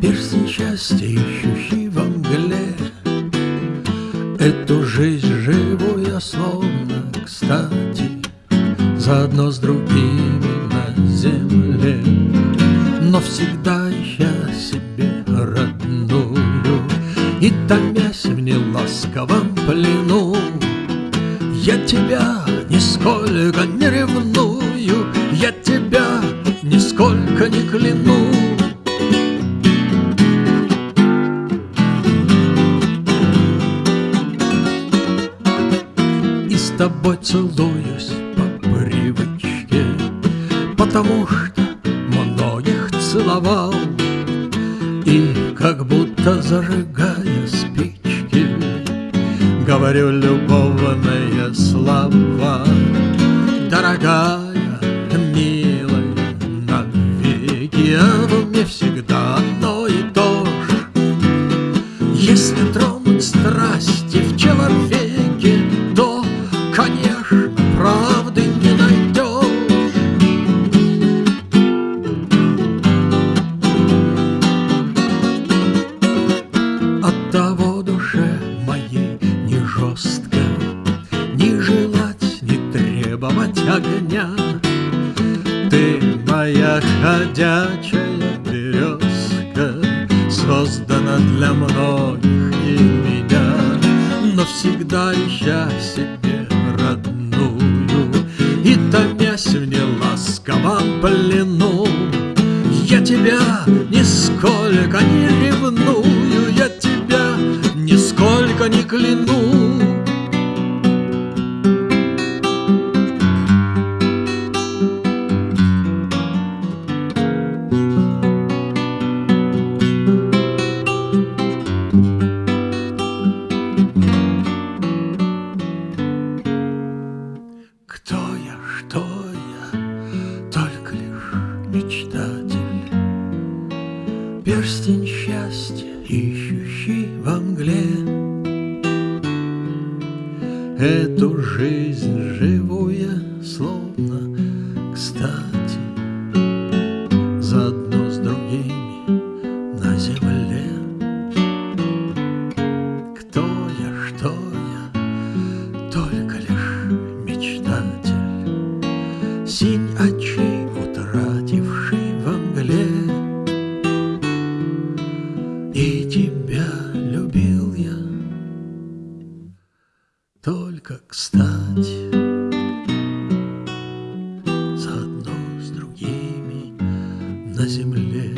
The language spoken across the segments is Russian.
Перстень счастья, ищущий во мгле Эту жизнь живу я словно кстати Заодно с другими на земле. Но всегда я себе родную И томясь в неласковом плену Я тебя нисколько не ревную Я тебя нисколько не клянусь с тобой целуюсь по привычке Потому что многих целовал. И как будто зажигая спички Говорю любовные слова. Дорогая, милая, навеки Оно мне всегда того душе моей не жестко Не желать, не требовать огня. Ты моя ходячая березка Создана для многих и меня. Но всегда ища себе родную И томясь в неласковом плену я тебя нисколько не ревную, кляну. Кто я, что я, только лишь мечтатель, Перстень счастья, ищущий во мгле. Эту жизнь живу я словно кстати, только кстати, Заодно с другими на земле.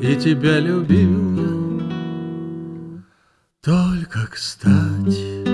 И тебя любил я только кстати.